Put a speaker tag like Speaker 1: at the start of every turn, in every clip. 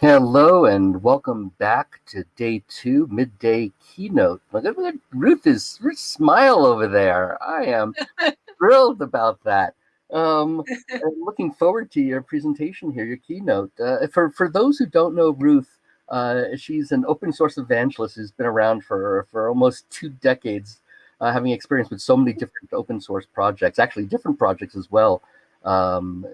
Speaker 1: Hello and welcome back to day two, midday keynote. Look at Ruth is Ruth smile over there. I am thrilled about that. Um, looking forward to your presentation here, your keynote. Uh, for for those who don't know Ruth, uh, she's an open source evangelist who's been around for for almost two decades, uh, having experience with so many different open source projects, actually different projects as well. Um,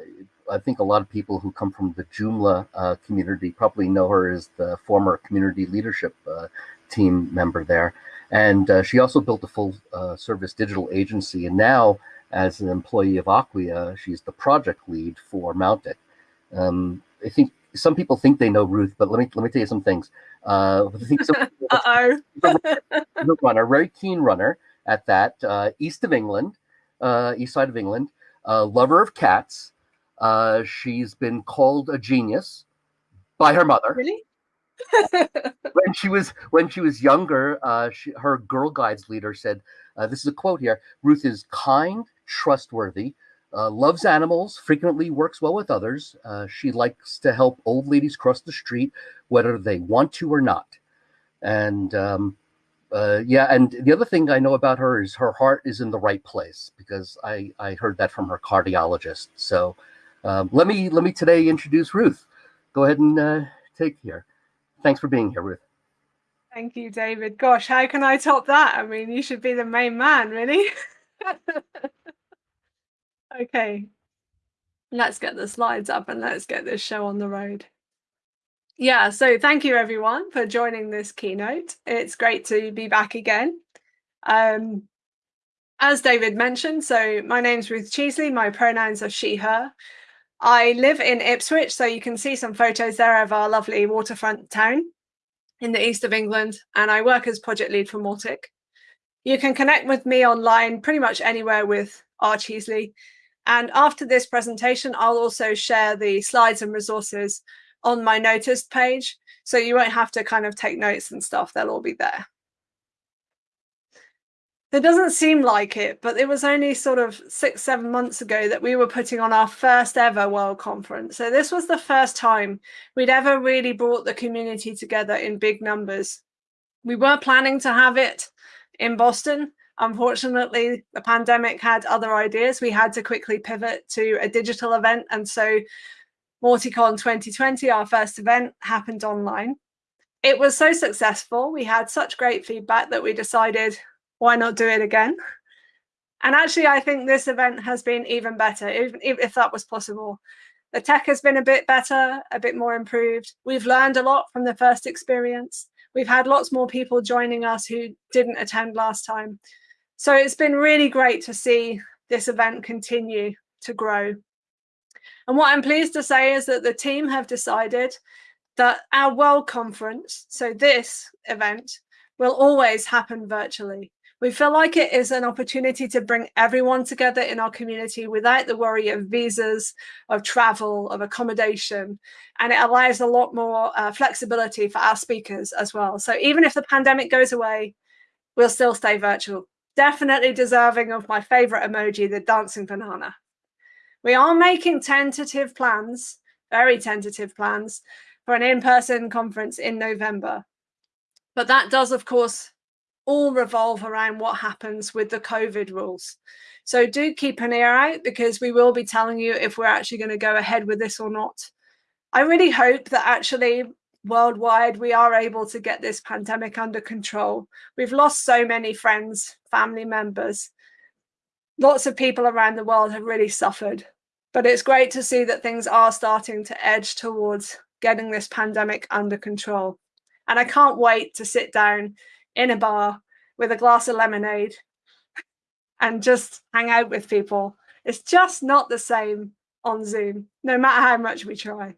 Speaker 1: I think a lot of people who come from the Joomla uh, community probably know her as the former community leadership uh, team member there. And uh, she also built a full uh, service digital agency. And now, as an employee of Acquia, she's the project lead for Mautic. Um, I think some people think they know Ruth, but let me let me tell you some things. Uh, I think some
Speaker 2: Uh-oh.
Speaker 1: runner, very keen runner at that, uh, east of England, east side of England, lover of cats, uh, she's been called a genius by her mother.
Speaker 2: Really?
Speaker 1: when she was when she was younger, uh, she, her Girl Guides leader said, uh, "This is a quote here: Ruth is kind, trustworthy, uh, loves animals, frequently works well with others. Uh, she likes to help old ladies cross the street, whether they want to or not." And um, uh, yeah, and the other thing I know about her is her heart is in the right place because I I heard that from her cardiologist. So um, let me let me today introduce Ruth. Go ahead and uh, take here. Thanks for being here, Ruth.
Speaker 2: Thank you, David. Gosh, how can I top that? I mean, you should be the main man, really. okay, let's get the slides up and let's get this show on the road. Yeah, so thank you everyone for joining this keynote. It's great to be back again. Um, as David mentioned, so my name's Ruth Cheesley, my pronouns are she, her. I live in Ipswich, so you can see some photos there of our lovely waterfront town in the east of England, and I work as project lead for Mautic. You can connect with me online pretty much anywhere with R. Cheesley. And after this presentation, I'll also share the slides and resources on my Noti.st page, so you won't have to kind of take notes and stuff, they'll all be there. It doesn't seem like it, but it was only sort of six, seven months ago that we were putting on our first ever World Conference. So this was the first time we'd ever really brought the community together in big numbers. We were planning to have it in Boston. Unfortunately, the pandemic had other ideas. We had to quickly pivot to a digital event. And so MautiCon 2020, our first event, happened online. It was so successful. We had such great feedback that we decided why not do it again? And actually, I think this event has been even better, even if that was possible. The tech has been a bit better, a bit more improved. We've learned a lot from the first experience. We've had lots more people joining us who didn't attend last time. So it's been really great to see this event continue to grow. And what I'm pleased to say is that the team have decided that our World Conference, so this event, will always happen virtually. We feel like it is an opportunity to bring everyone together in our community without the worry of visas, of travel, of accommodation. And it allows a lot more uh, flexibility for our speakers as well. So even if the pandemic goes away, we'll still stay virtual. Definitely deserving of my favorite emoji, the dancing banana. We are making tentative plans, very tentative plans, for an in-person conference in November. But that does, of course, all revolve around what happens with the COVID rules. So do keep an ear out because we will be telling you if we're actually going to go ahead with this or not. I really hope that actually worldwide we are able to get this pandemic under control. We've lost so many friends, family members. Lots of people around the world have really suffered. But it's great to see that things are starting to edge towards getting this pandemic under control. And I can't wait to sit down in a bar with a glass of lemonade and just hang out with people. It's just not the same on Zoom, no matter how much we try.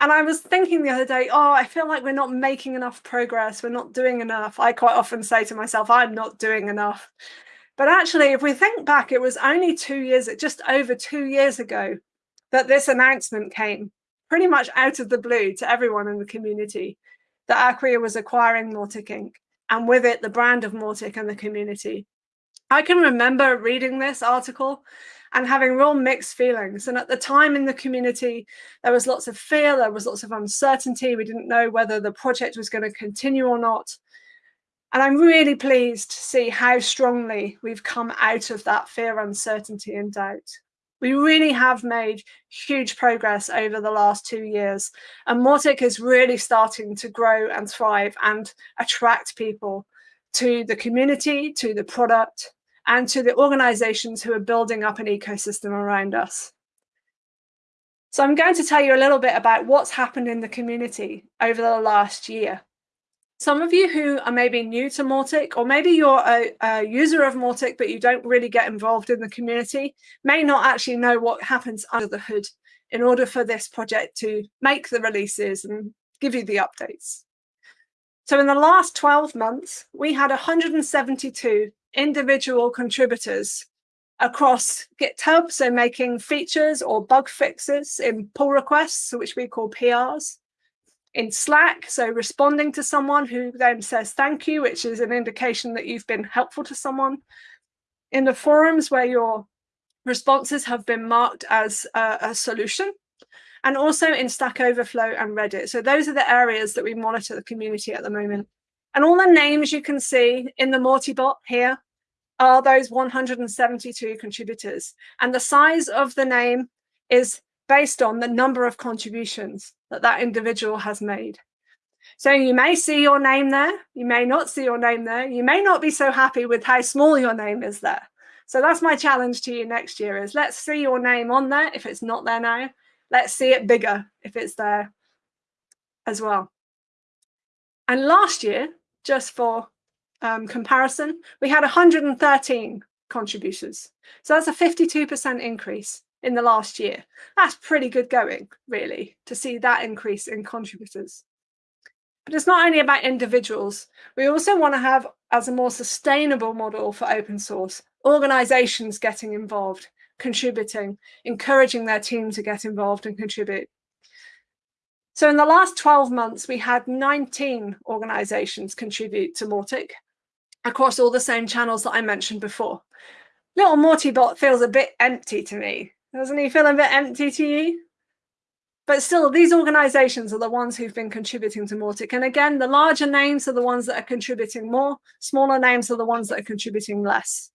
Speaker 2: And I was thinking the other day, oh, I feel like we're not making enough progress. We're not doing enough. I quite often say to myself, I'm not doing enough. But actually, if we think back, it was only two years, just over two years ago, that this announcement came pretty much out of the blue to everyone in the community that Acquia was acquiring Mautic Inc. and with it the brand of Mautic and the community. I can remember reading this article and having real mixed feelings. And at the time in the community, there was lots of fear, there was lots of uncertainty. We didn't know whether the project was going to continue or not. And I'm really pleased to see how strongly we've come out of that fear, uncertainty, and doubt. We really have made huge progress over the last two years. And Mautic is really starting to grow and thrive and attract people to the community, to the product, and to the organizations who are building up an ecosystem around us. So I'm going to tell you a little bit about what's happened in the community over the last year. Some of you who are maybe new to Mautic, or maybe you're a, a, user of Mautic, but you don't really get involved in the community, may not actually know what happens under the hood in order for this project to make the releases and give you the updates. So in the last 12 months, we had 172 individual contributors across GitHub, so making features or bug fixes in pull requests, which we call PRs, in Slack, so responding to someone who then says thank you, which is an indication that you've been helpful to someone, in the forums where your responses have been marked as a, a solution, and also in Stack Overflow and Reddit. So those are the areas that we monitor the community at the moment. And all the names you can see in the Mautibot here are those 172 contributors. And the size of the name is based on the number of contributions that that individual has made. So you may see your name there, you may not see your name there, you may not be so happy with how small your name is there. So that's my challenge to you next year is let's see your name on there if it's not there now. Let's see it bigger if it's there as well. And last year, just for um, comparison, we had 113 contributors. So that's a 52% increase in the last year. That's pretty good going, really, to see that increase in contributors. But it's not only about individuals. We also want to have, as a more sustainable model for open source, organizations getting involved, contributing, encouraging their team to get involved and contribute. So in the last 12 months, we had 19 organizations contribute to Mautic across all the same channels that I mentioned before. Little Mautibot feels a bit empty to me. Doesn't he feel a bit empty to you? But still, these organizations are the ones who've been contributing to Mautic. And again, the larger names are the ones that are contributing more. Smaller names are the ones that are contributing less.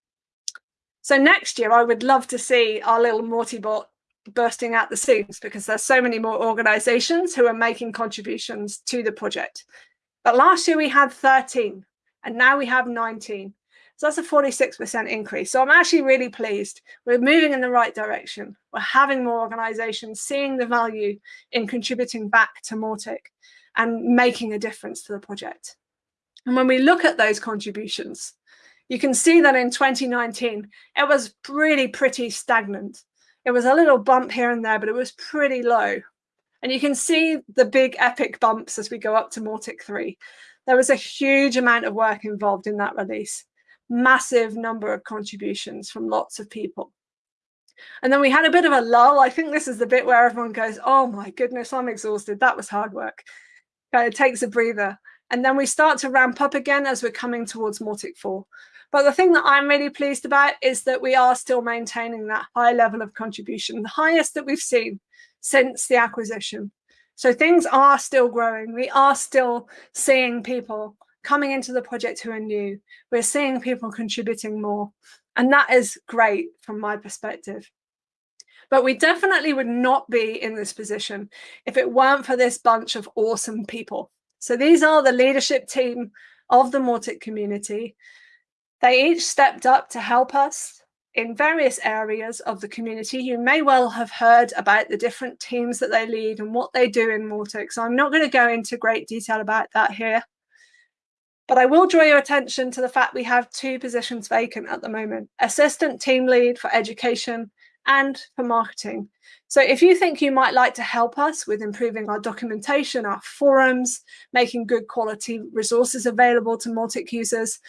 Speaker 2: So next year, I would love to see our little Mautibot bursting out the seams because there's so many more organizations who are making contributions to the project. But last year we had 13 and now we have 19. So that's a 46% increase. So I'm actually really pleased. We're moving in the right direction. We're having more organizations seeing the value in contributing back to Mautic and making a difference to the project. And when we look at those contributions, you can see that in 2019, it was really pretty stagnant. It was a little bump here and there, but it was pretty low. And you can see the big epic bumps as we go up to Mautic 3. There was a huge amount of work involved in that release, massive number of contributions from lots of people. And then we had a bit of a lull. I think this is the bit where everyone goes, oh my goodness, I'm exhausted. That was hard work. Kind of takes a breather. And then we start to ramp up again as we're coming towards Mautic 4. But the thing that I'm really pleased about is that we are still maintaining that high level of contribution, the highest that we've seen since the acquisition. So things are still growing. We are still seeing people coming into the project who are new. We're seeing people contributing more. And that is great from my perspective. But we definitely would not be in this position if it weren't for this bunch of awesome people. So these are the leadership team of the Mautic community. They each stepped up to help us in various areas of the community. You may well have heard about the different teams that they lead and what they do in Mautic. So I'm not going to go into great detail about that here. But I will draw your attention to the fact we have two positions vacant at the moment, assistant team lead for education and for marketing. So if you think you might like to help us with improving our documentation, our forums, making good quality resources available to Mautic users,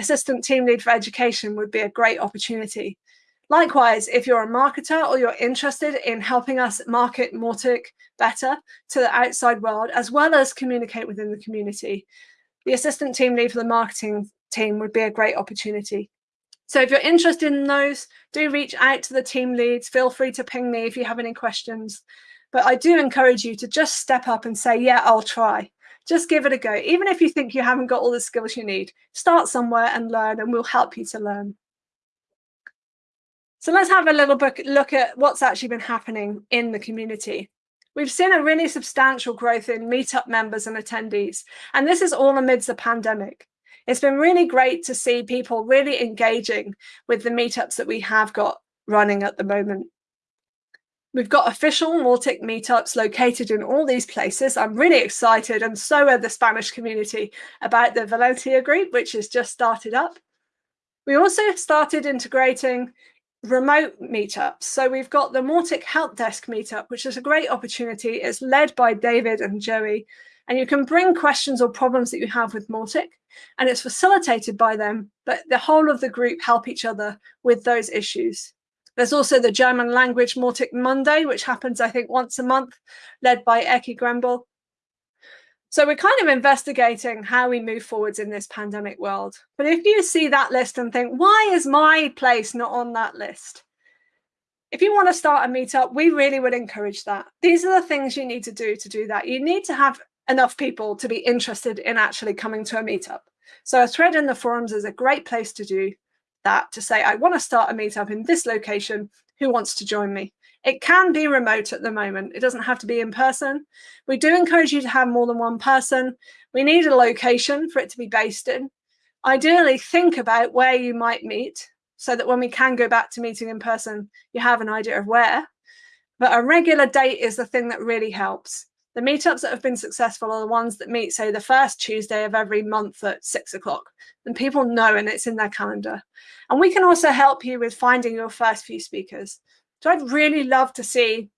Speaker 2: assistant team lead for education would be a great opportunity. Likewise, if you're a marketer or you're interested in helping us market Mautic better to the outside world, as well as communicate within the community, the assistant team lead for the marketing team would be a great opportunity. So if you're interested in those, do reach out to the team leads. Feel free to ping me if you have any questions. But I do encourage you to just step up and say, yeah, I'll try. Just give it a go. Even if you think you haven't got all the skills you need, start somewhere and learn and we'll help you to learn. So let's have a little look at what's actually been happening in the community. We've seen a really substantial growth in meetup members and attendees, and this is all amidst the pandemic. It's been really great to see people really engaging with the meetups that we have got running at the moment. We've got official Mautic meetups located in all these places. I'm really excited, and so are the Spanish community, about the Valencia group, which has just started up. We also started integrating remote meetups. So we've got the Mautic Help Desk meetup, which is a great opportunity. It's led by David and Joey, and you can bring questions or problems that you have with Mautic, and it's facilitated by them, but the whole of the group help each other with those issues. There's also the German language Mautic Monday, which happens, I think, once a month, led by Ekki Gümbel. So we're kind of investigating how we move forwards in this pandemic world. But if you see that list and think, why is my place not on that list? If you want to start a meetup, we really would encourage that. These are the things you need to do to do that. You need to have enough people to be interested in actually coming to a meetup. So a thread in the forums is a great place to do that, to say, I want to start a meetup in this location. Who wants to join me? It can be remote at the moment. It doesn't have to be in person. We do encourage you to have more than one person. We need a location for it to be based in. Ideally, think about where you might meet so that when we can go back to meeting in person, you have an idea of where. But a regular date is the thing that really helps. The meetups that have been successful are the ones that meet, say, the first Tuesday of every month at six o'clock. And people know and it's in their calendar. And we can also help you with finding your first few speakers. So I'd really love to see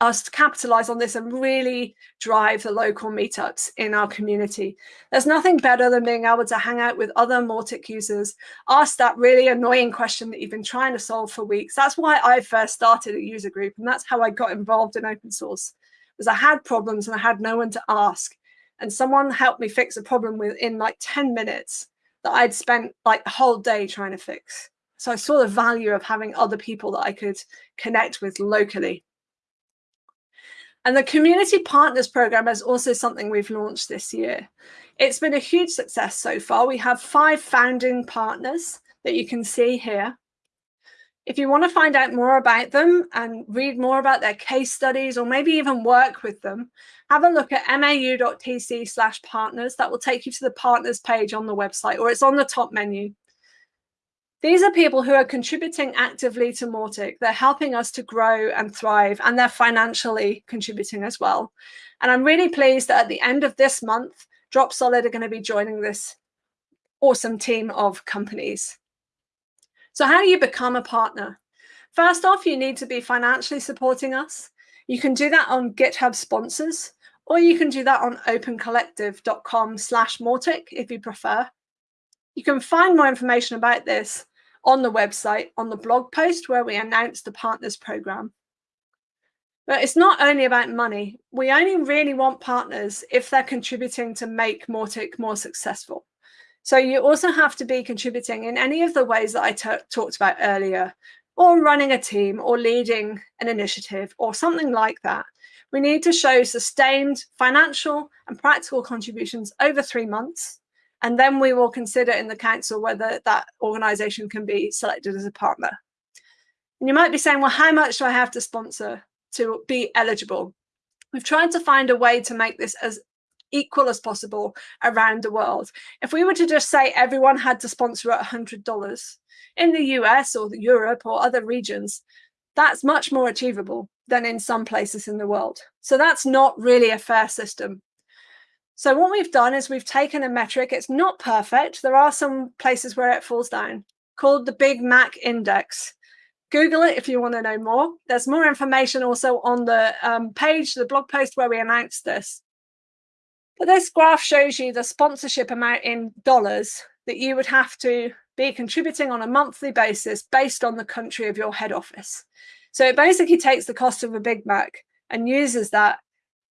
Speaker 2: us capitalize on this and really drive the local meetups in our community. There's nothing better than being able to hang out with other Mautic users, ask that really annoying question that you've been trying to solve for weeks. That's why I first started a user group, and that's how I got involved in open source, was I had problems and I had no one to ask. And someone helped me fix a problem within like 10 minutes that I'd spent like the whole day trying to fix. So I saw the value of having other people that I could connect with locally. And the Community Partners Program is also something we've launched this year. It's been a huge success so far. We have five founding partners that you can see here. If you want to find out more about them and read more about their case studies or maybe even work with them, have a look at mau.tc slash partners. That will take you to the partners page on the website or it's on the top menu. These are people who are contributing actively to Mautic. They're helping us to grow and thrive, and they're financially contributing as well. And I'm really pleased that at the end of this month, Dropsolid are going to be joining this awesome team of companies. So how do you become a partner? First off, you need to be financially supporting us. You can do that on GitHub sponsors, or you can do that on opencollective.com slash Mautic if you prefer. You can find more information about this on the website on the blog post where we announced the partners program. But it's not only about money. We only really want partners if they're contributing to make Mautic more successful. So you also have to be contributing in any of the ways that I talked about earlier, or running a team or leading an initiative or something like that. We need to show sustained financial and practical contributions over three months and then we will consider in the council whether that organisation can be selected as a partner. And you might be saying, well, how much do I have to sponsor to be eligible? We've tried to find a way to make this as equal as possible around the world. If we were to just say everyone had to sponsor at $100 in the US or Europe or other regions, that's much more achievable than in some places in the world. So that's not really a fair system. So what we've done is we've taken a metric. It's not perfect. There are some places where it falls down called the Big Mac Index. Google it if you want to know more. There's more information also on the um, page, the blog post where we announced this. But this graph shows you the sponsorship amount in dollars that you would have to be contributing on a monthly basis based on the country of your head office. So it basically takes the cost of a Big Mac and uses that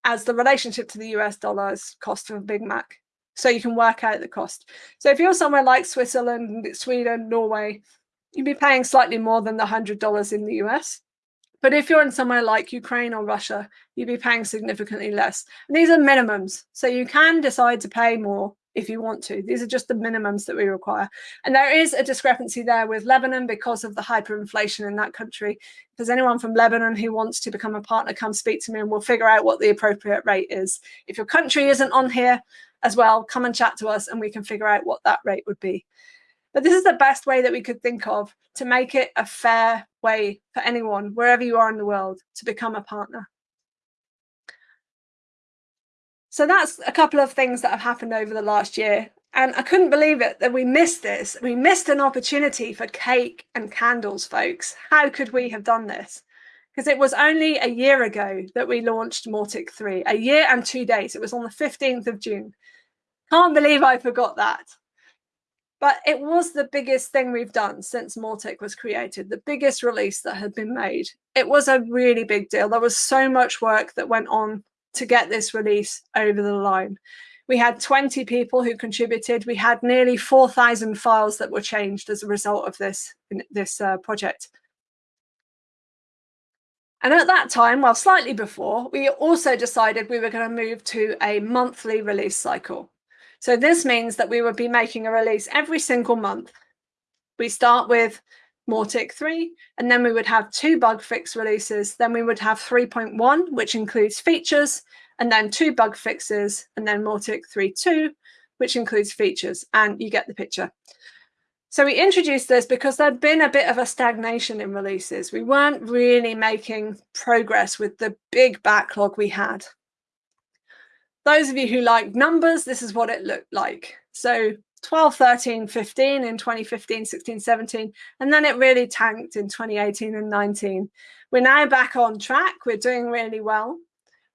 Speaker 2: as the relationship to the US dollar's cost of a Big Mac. So you can work out the cost. So if you're somewhere like Switzerland, Sweden, Norway, you'd be paying slightly more than the $100 in the US. But if you're in somewhere like Ukraine or Russia, you'd be paying significantly less. And these are minimums. So you can decide to pay more if you want to. These are just the minimums that we require. And there is a discrepancy there with Lebanon because of the hyperinflation in that country. If there's anyone from Lebanon who wants to become a partner, come speak to me and we'll figure out what the appropriate rate is. If your country isn't on here as well, come and chat to us and we can figure out what that rate would be. But this is the best way that we could think of to make it a fair way for anyone, wherever you are in the world, to become a partner. So that's a couple of things that have happened over the last year. And I couldn't believe it that we missed this. We missed an opportunity for cake and candles, folks. How could we have done this? Because it was only a year ago that we launched Mautic 3, a year and two days. It was on the 15th of June. Can't believe I forgot that. But it was the biggest thing we've done since Mautic was created, the biggest release that had been made. It was a really big deal. There was so much work that went on to get this release over the line. We had 20 people who contributed. We had nearly 4,000 files that were changed as a result of this, this uh, project. And at that time, well, slightly before, we also decided we were going to move to a monthly release cycle. So this means that we would be making a release every single month. We start with Mautic 3, and then we would have two bug fix releases. Then we would have 3.1, which includes features, and then two bug fixes, and then Mautic 3.2, which includes features, and you get the picture. So we introduced this because there'd been a bit of a stagnation in releases. We weren't really making progress with the big backlog we had. Those of you who like numbers, this is what it looked like. So 12, 13, 15 in 2015, 16, 17, and then it really tanked in 2018 and 19. We're now back on track. We're doing really well,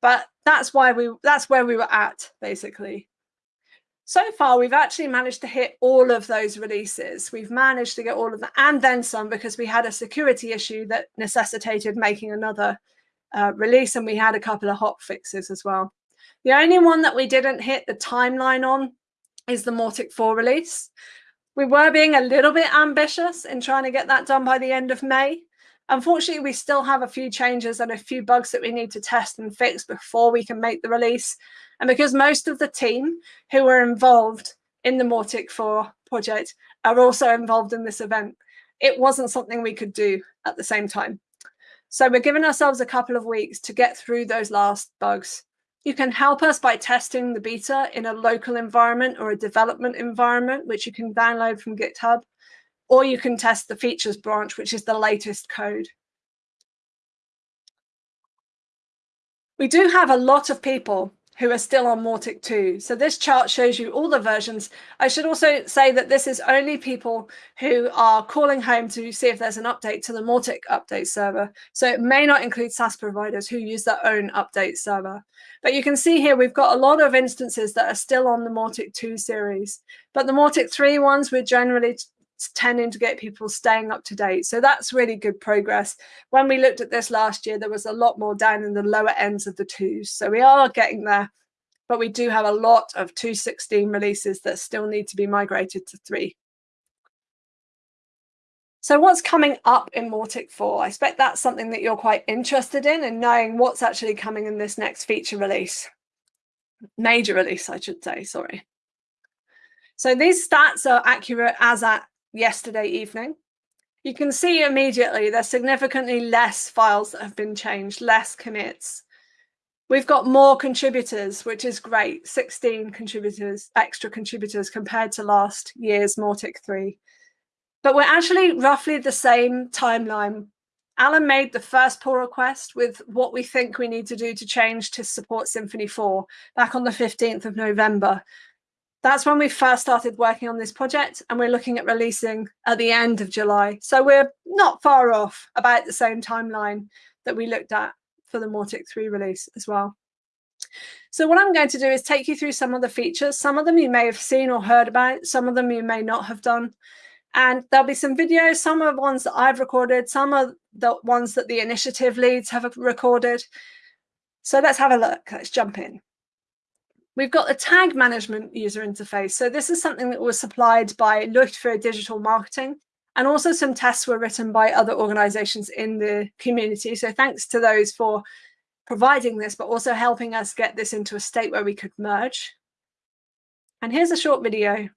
Speaker 2: but that's why we that's where we were at basically. So far, we've actually managed to hit all of those releases. We've managed to get all of them and then some because we had a security issue that necessitated making another uh, release and we had a couple of hot fixes as well. The only one that we didn't hit the timeline on is the Mautic 4 release. We were being a little bit ambitious in trying to get that done by the end of May. Unfortunately, we still have a few changes and a few bugs that we need to test and fix before we can make the release. And because most of the team who were involved in the Mautic 4 project are also involved in this event, it wasn't something we could do at the same time. So we're giving ourselves a couple of weeks to get through those last bugs you can help us by testing the beta in a local environment or a development environment, which you can download from GitHub, or you can test the features branch, which is the latest code. We do have a lot of people who are still on Mautic 2. So this chart shows you all the versions. I should also say that this is only people who are calling home to see if there's an update to the Mautic update server. So it may not include SaaS providers who use their own update server. But you can see here we've got a lot of instances that are still on the Mautic 2 series. But the Mautic 3 ones, we're generally tending to get people staying up to date. So that's really good progress. When we looked at this last year, there was a lot more down in the lower ends of the twos. So we are getting there, but we do have a lot of 2.16 releases that still need to be migrated to three. So what's coming up in Mautic 4? I expect that's something that you're quite interested in and knowing what's actually coming in this next feature release. Major release, I should say, sorry. So these stats are accurate as at yesterday evening. You can see immediately there's significantly less files that have been changed, less commits. We've got more contributors, which is great, 16 contributors, extra contributors compared to last year's Mautic 3. But we're actually roughly the same timeline. Alan made the first pull request with what we think we need to do to change to support Symfony 4 back on the 15th of November that's when we first started working on this project and we're looking at releasing at the end of July. So we're not far off about the same timeline that we looked at for the Mautic 3 release as well. So what I'm going to do is take you through some of the features. Some of them you may have seen or heard about, some of them you may not have done. And there'll be some videos, some of the ones that I've recorded, some of the ones that the initiative leads have recorded. So let's have a look, let's jump in. We've got the tag management user interface. So this is something that was supplied by Leuchtfeuer Digital Marketing. And also some tests were written by other organizations in the community. So thanks to those for providing this, but also helping us get this into a state where we could merge. And here's a short video.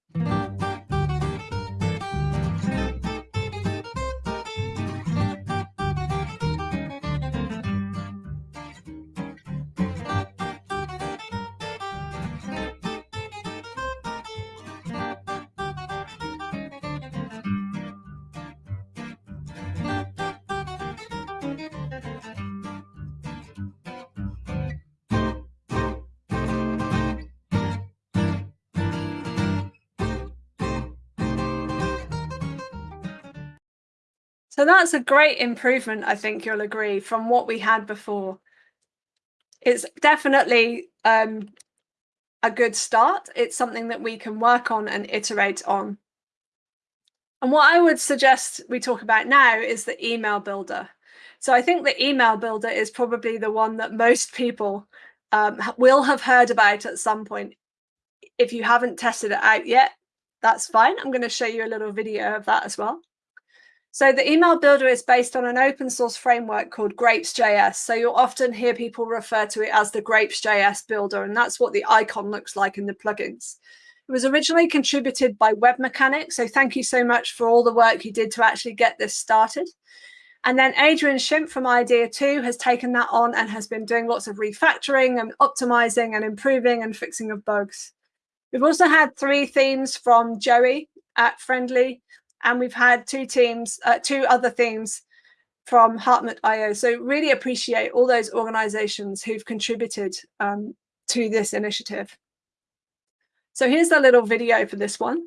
Speaker 2: So that's a great improvement, I think you'll agree, from what we had before. It's definitely um, a good start. It's something that we can work on and iterate on. And what I would suggest we talk about now is the email builder. So I think the email builder is probably the one that most people um, will have heard about at some point. If you haven't tested it out yet, that's fine. I'm going to show you a little video of that as well. So the email builder is based on an open source framework called GrapesJS. So you'll often hear people refer to it as the GrapesJS builder, and that's what the icon looks like in the plugins. It was originally contributed by Webmecanik, so thank you so much for all the work you did to actually get this started. And then Adrian Schimpf from Idea2 has taken that on and has been doing lots of refactoring and optimizing and improving and fixing of bugs. We've also had three themes from Joey at Friendly, and we've had two teams, uh, two other themes from Hartmut.io. So really appreciate all those organizations who've contributed um, to this initiative. So here's a little video for this one.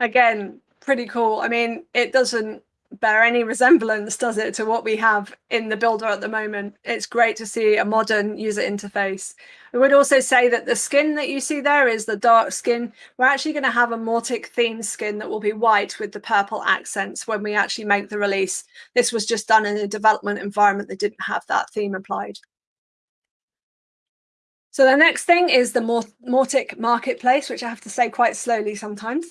Speaker 2: Again, pretty cool. I mean, it doesn't bear any resemblance, does it, to what we have in the builder at the moment. It's great to see a modern user interface. I would also say that the skin that you see there is the dark skin. We're actually going to have a Mautic theme skin that will be white with the purple accents when we actually make the release. This was just done in a development environment that didn't have that theme applied. So the next thing is the Mautic Marketplace, which I have to say quite slowly sometimes.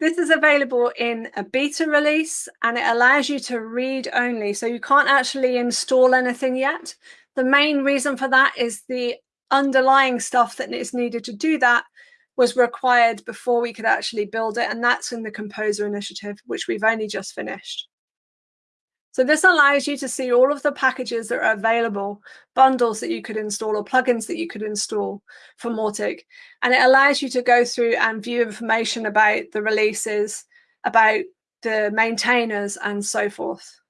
Speaker 2: This is available in a beta release and it allows you to read only. So you can't actually install anything yet. The main reason for that is the underlying stuff that is needed to do that was required before we could actually build it. And that's in the Composer initiative, which we've only just finished. So this allows you to see all of the packages that are available, bundles that you could install or plugins that you could install for Mautic. And it allows you to go through and view information about the releases, about the maintainers and so forth.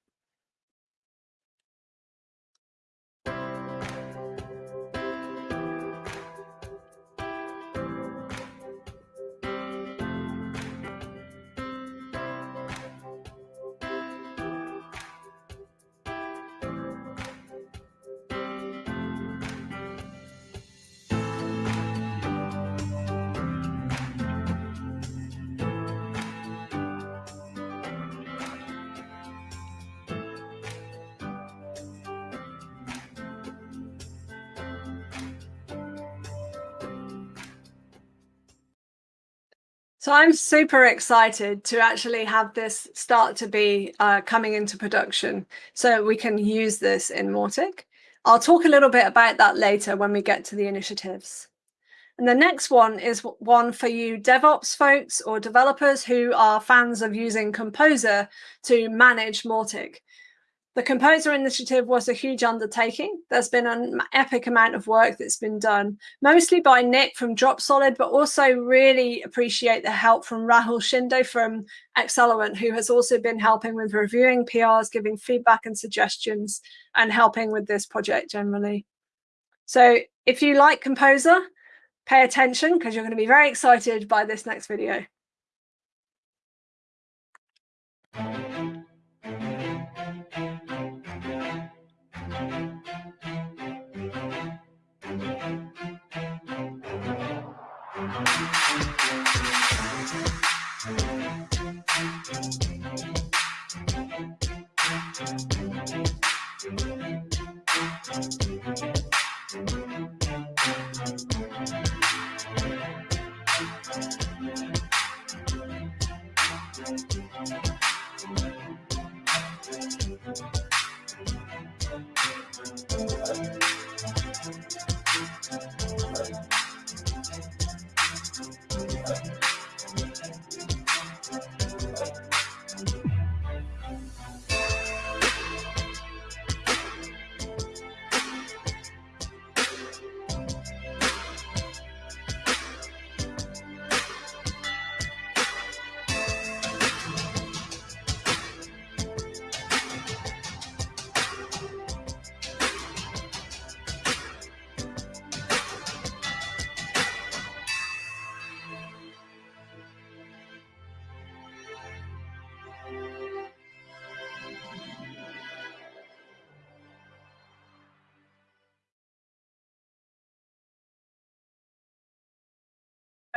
Speaker 2: So I'm super excited to actually have this start to be uh, coming into production so we can use this in Mautic. I'll talk a little bit about that later when we get to the initiatives. And the next one is one for you DevOps folks or developers who are fans of using Composer to manage Mautic. The Composer Initiative was a huge undertaking. There's been an epic amount of work that's been done, mostly by Nick from Dropsolid, but also really appreciate the help from Rahul Shinde from Axelerant, who has also been helping with reviewing PRs, giving feedback and suggestions, and helping with this project generally. So if you like Composer, pay attention because you're going to be very excited by this next video.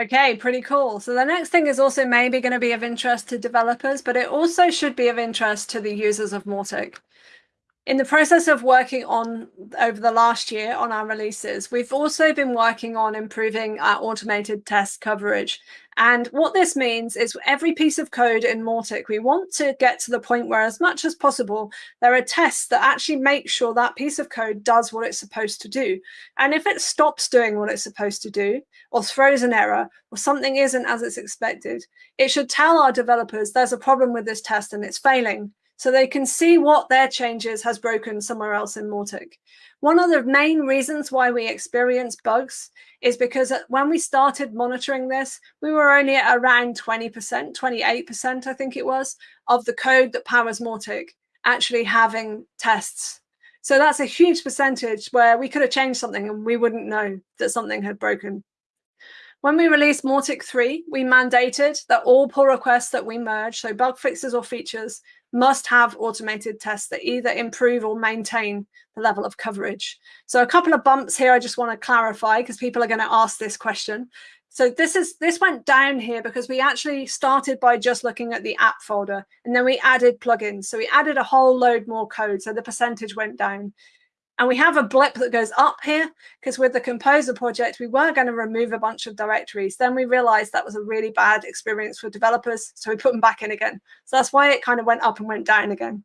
Speaker 2: Okay, pretty cool. So the next thing is also maybe going to be of interest to developers, but it also should be of interest to the users of Mautic. In the process of working on over the last year on our releases, we've also been working on improving our automated test coverage. And what this means is every piece of code in Mautic, we want to get to the point where as much as possible, there are tests that actually make sure that piece of code does what it's supposed to do. And if it stops doing what it's supposed to do, or throws an error, or something isn't as it's expected, it should tell our developers there's a problem with this test and it's failing so they can see what their changes has broken somewhere else in Mautic. One of the main reasons why we experience bugs is because when we started monitoring this, we were only at around 20%, 28%, I think it was, of the code that powers Mautic actually having tests. So that's a huge percentage where we could have changed something and we wouldn't know that something had broken. When we released Mautic 3, we mandated that all pull requests that we merge, so bug fixes or features, must have automated tests that either improve or maintain the level of coverage. So a couple of bumps here I just want to clarify because people are going to ask this question. So this is this went down here because we actually started by just looking at the app folder and then we added plugins. So we added a whole load more code. So the percentage went down. And we have a blip that goes up here because with the Composer project, we were going to remove a bunch of directories. Then we realized that was a really bad experience for developers. So we put them back in again. So that's why it kind of went up and went down again.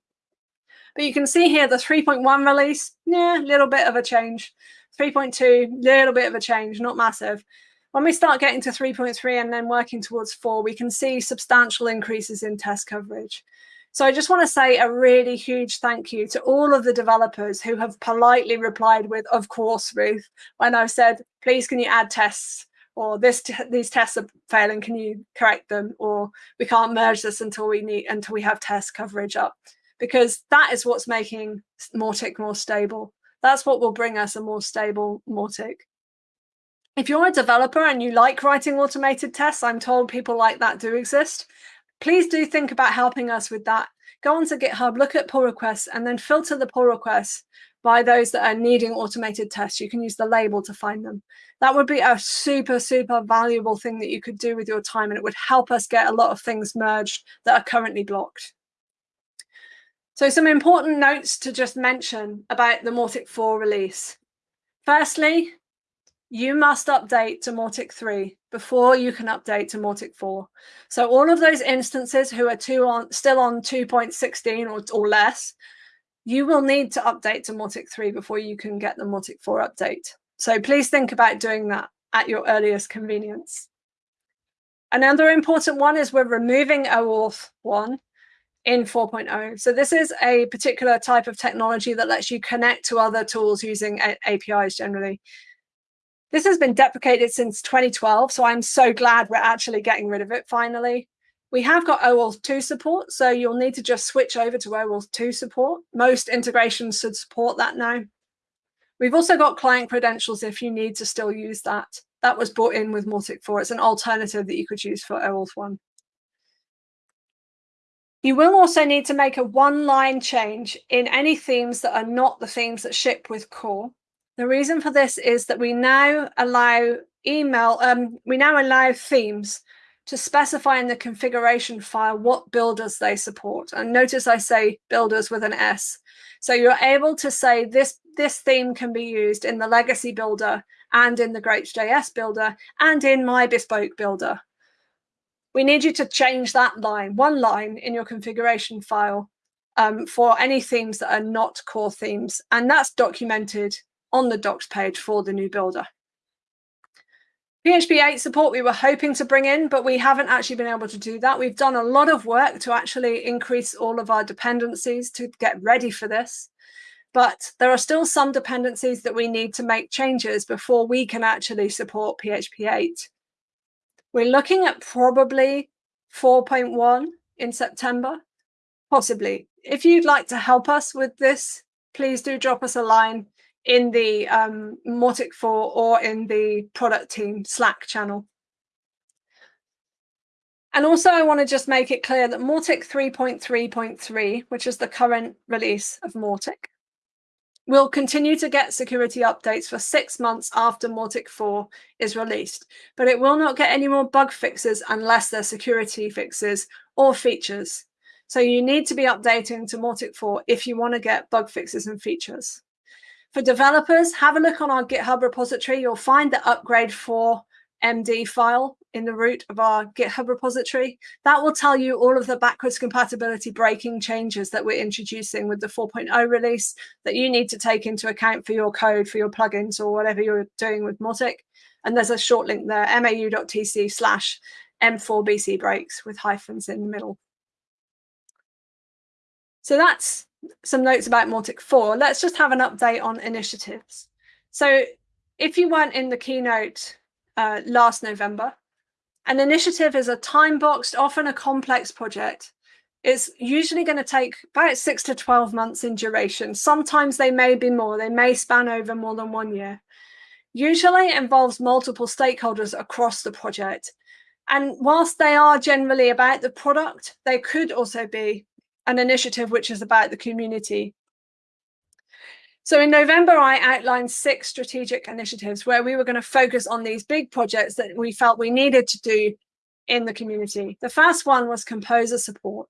Speaker 2: But you can see here the 3.1 release, yeah, a little bit of a change. 3.2, little bit of a change, not massive. When we start getting to 3.3 and then working towards 4, we can see substantial increases in test coverage. So I just want to say a really huge thank you to all of the developers who have politely replied with, of course, Ruth, when I've said, please, can you add tests? Or this these tests are failing, can you correct them? Or we can't merge this until we need until we have test coverage up. Because that is what's making Mautic more stable. That's what will bring us a more stable Mautic. If you're a developer and you like writing automated tests, I'm told people like that do exist please do think about helping us with that. Go onto GitHub, look at pull requests, and then filter the pull requests by those that are needing automated tests. You can use the label to find them. That would be a super, super valuable thing that you could do with your time, and it would help us get a lot of things merged that are currently blocked. So some important notes to just mention about the Mautic 4 release. Firstly, you must update to Mautic 3 before you can update to Mautic 4. So all of those instances who are two on, still on 2.16 or, or less, you will need to update to Mautic 3 before you can get the Mautic 4 update. So please think about doing that at your earliest convenience. Another important one is we're removing OAuth 1 in 4.0. So this is a particular type of technology that lets you connect to other tools using APIs generally. This has been deprecated since 2012, so I'm so glad we're actually getting rid of it finally. We have got OAuth 2 support, so you'll need to just switch over to OAuth 2 support. Most integrations should support that now. We've also got client credentials if you need to still use that. That was brought in with Mautic 4. It's an alternative that you could use for OAuth 1. You will also need to make a one-line change in any themes that are not the themes that ship with core. The reason for this is that we now allow email, um, we now allow themes to specify in the configuration file what builders they support. And notice I say builders with an S. So you're able to say this, this theme can be used in the legacy builder and in the GrapesJS builder and in my bespoke builder. We need you to change that line, one line in your configuration file um, for any themes that are not core themes. And that's documented on the docs page for the new builder. PHP 8 support we were hoping to bring in, but we haven't actually been able to do that. We've done a lot of work to actually increase all of our dependencies to get ready for this. But there are still some dependencies that we need to make changes before we can actually support PHP 8. We're looking at probably 4.1 in September, possibly. If you'd like to help us with this, please do drop us a line in the um, Mautic 4 or in the product team Slack channel. And also I want to just make it clear that Mautic 3.3.3, which is the current release of Mautic, We'll continue to get security updates for six months after Mautic 4 is released, but it will not get any more bug fixes unless they're security fixes or features. So you need to be updating to Mautic 4 if you want to get bug fixes and features. For developers, have a look on our GitHub repository. You'll find the upgrade for MD file in the root of our GitHub repository. That will tell you all of the backwards compatibility breaking changes that we're introducing with the 4.0 release that you need to take into account for your code, for your plugins, or whatever you're doing with Mautic. And there's a short link there, mau.tc slash m4bc breaks with hyphens in the middle. So that's some notes about Mautic 4. Let's just have an update on initiatives. So if you weren't in the keynote uh, last November. An initiative is a time-boxed, often a complex project. It's usually going to take about six to 12 months in duration. Sometimes they may be more, they may span over more than one year. Usually it involves multiple stakeholders across the project. And whilst they are generally about the product, they could also be an initiative which is about the community so in November, I outlined six strategic initiatives where we were going to focus on these big projects that we felt we needed to do in the community. The first one was composer support.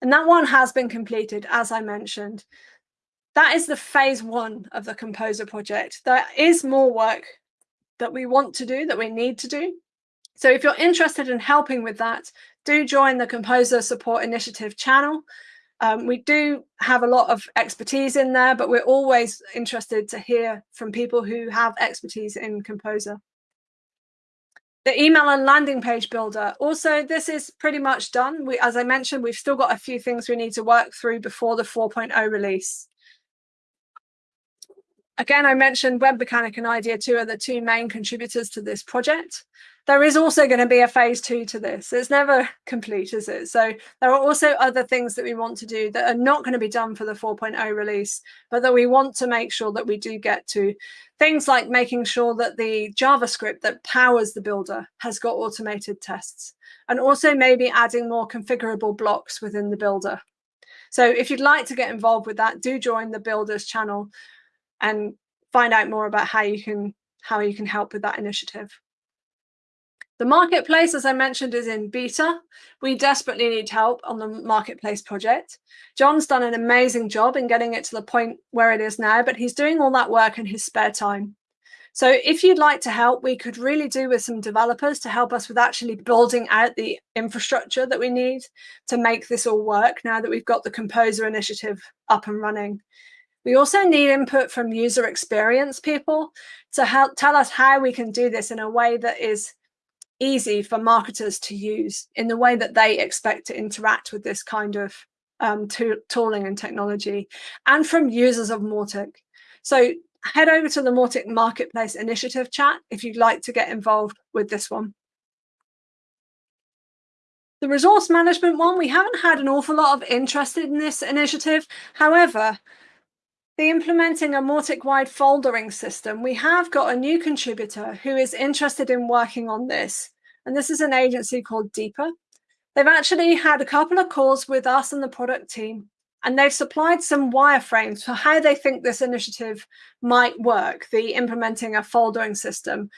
Speaker 2: And that one has been completed, as I mentioned. That is the phase one of the composer project. There is more work that we want to do, that we need to do. So if you're interested in helping with that, do join the Composer Support Initiative channel. Um, we do have a lot of expertise in there, but we're always interested to hear from people who have expertise in Composer. The email and landing page builder. Also, this is pretty much done. We, as I mentioned, we've still got a few things we need to work through before the 4.0 release. Again, I mentioned Webmecanik and Idea 2 are the two main contributors to this project there is also going to be a phase two to this. It's never complete, is it? So there are also other things that we want to do that are not going to be done for the 4.0 release, but that we want to make sure that we do get to. Things like making sure that the JavaScript that powers the builder has got automated tests, and also maybe adding more configurable blocks within the builder. So if you'd like to get involved with that, do join the builders channel and find out more about how you can how you can help with that initiative. The marketplace, as I mentioned, is in beta. We desperately need help on the marketplace project. John's done an amazing job in getting it to the point where it is now, but he's doing all that work in his spare time. So if you'd like to help, we could really do with some developers to help us with actually building out the infrastructure that we need to make this all work now that we've got the Composer initiative up and running. We also need input from user experience people to help tell us how we can do this in a way that is easy for marketers to use in the way that they expect to interact with this kind of um, tooling and technology and from users of Mautic. So head over to the Mautic Marketplace Initiative chat if you'd like to get involved with this one. The resource management one, we haven't had an awful lot of interest in this initiative. However, the implementing a Mautic-wide foldering system, we have got a new contributor who is interested in working on this. And this is an agency called Deeper. They've actually had a couple of calls with us and the product team, and they've supplied some wireframes for how they think this initiative might work, the implementing a foldering system.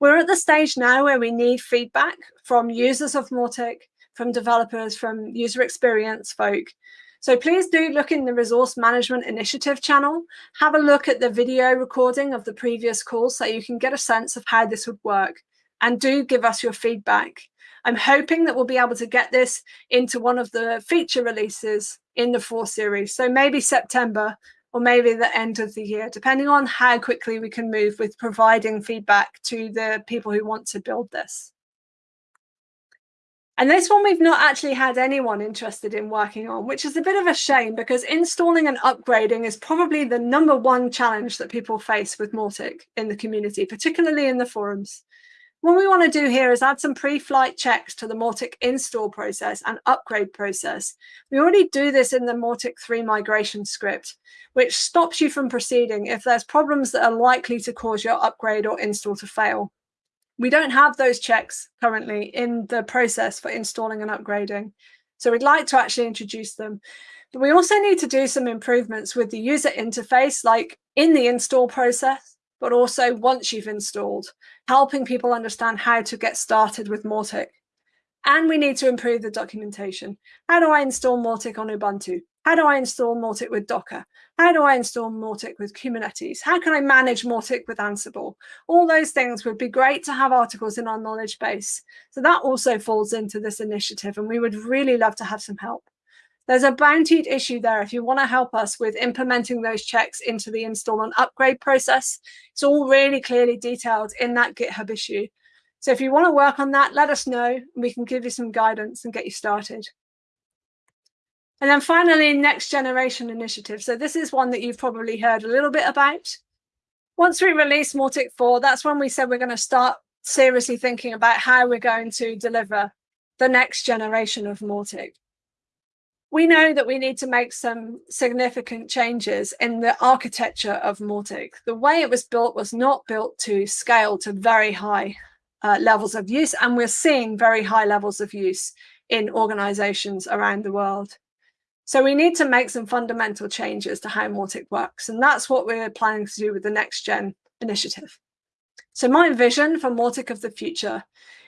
Speaker 2: We're at the stage now where we need feedback from users of Mautic, from developers, from user experience folk. So please do look in the resource management initiative channel, have a look at the video recording of the previous call so you can get a sense of how this would work and do give us your feedback. I'm hoping that we'll be able to get this into one of the feature releases in the four series. So maybe September or maybe the end of the year, depending on how quickly we can move with providing feedback to the people who want to build this. And this one we've not actually had anyone interested in working on, which is a bit of a shame because installing and upgrading is probably the number one challenge that people face with Mautic in the community, particularly in the forums. What we want to do here is add some pre-flight checks to the Mautic install process and upgrade process. We already do this in the Mautic 3 migration script, which stops you from proceeding if there's problems that are likely to cause your upgrade or install to fail. We don't have those checks currently in the process for installing and upgrading. So we'd like to actually introduce them. But we also need to do some improvements with the user interface, like in the install process, but also once you've installed, helping people understand how to get started with Mautic. And we need to improve the documentation. How do I install Mautic on Ubuntu? How do I install Mautic with Docker? How do I install Mautic with Kubernetes? How can I manage Mautic with Ansible? All those things would be great to have articles in our knowledge base. So that also falls into this initiative and we would really love to have some help. There's a bountied issue there if you want to help us with implementing those checks into the install and upgrade process. It's all really clearly detailed in that GitHub issue. So if you want to work on that, let us know we can give you some guidance and get you started. And then finally, next generation initiative. So this is one that you've probably heard a little bit about. Once we release Mautic 4, that's when we said we're going to start seriously thinking about how we're going to deliver the next generation of Mautic we know that we need to make some significant changes in the architecture of Mautic. The way it was built was not built to scale to very high uh, levels of use, and we're seeing very high levels of use in organizations around the world. So we need to make some fundamental changes to how Mautic works, and that's what we're planning to do with the Next Gen initiative. So my vision for Mautic of the future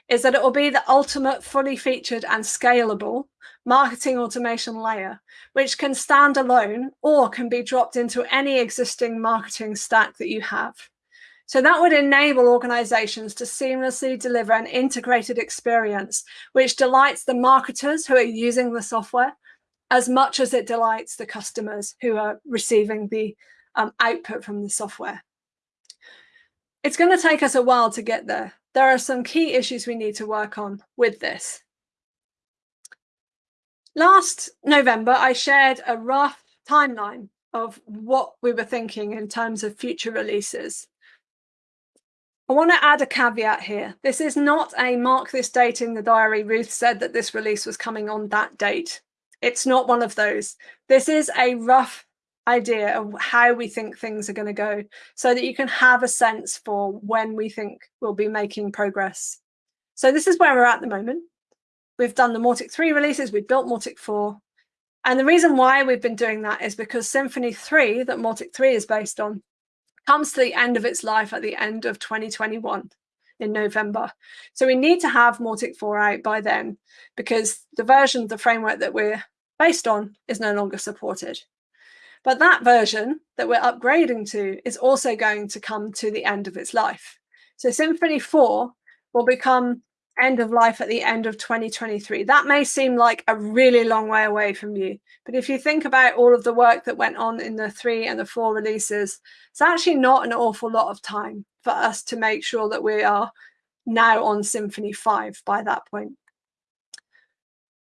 Speaker 2: is that it will be the ultimate fully featured and scalable marketing automation layer, which can stand alone or can be dropped into any existing marketing stack that you have. So that would enable organizations to seamlessly deliver an integrated experience, which delights the marketers who are using the software as much as it delights the customers who are receiving the um, output from the software. It's going to take us a while to get there. There are some key issues we need to work on with this. Last November, I shared a rough timeline of what we were thinking in terms of future releases. I want to add a caveat here. This is not a mark this date in the diary. Ruth said that this release was coming on that date. It's not one of those. This is a rough idea of how we think things are going to go so that you can have a sense for when we think we'll be making progress. So this is where we're at the moment. We've done the Mautic 3 releases, we've built Mautic 4. And the reason why we've been doing that is because Symfony 3, that Mautic 3 is based on, comes to the end of its life at the end of 2021 in November. So we need to have Mautic 4 out by then because the version of the framework that we're based on is no longer supported. But that version that we're upgrading to is also going to come to the end of its life. So Symfony 4 will become end of life at the end of 2023. That may seem like a really long way away from you, but if you think about all of the work that went on in the three and the four releases, it's actually not an awful lot of time for us to make sure that we are now on Symfony 5 by that point.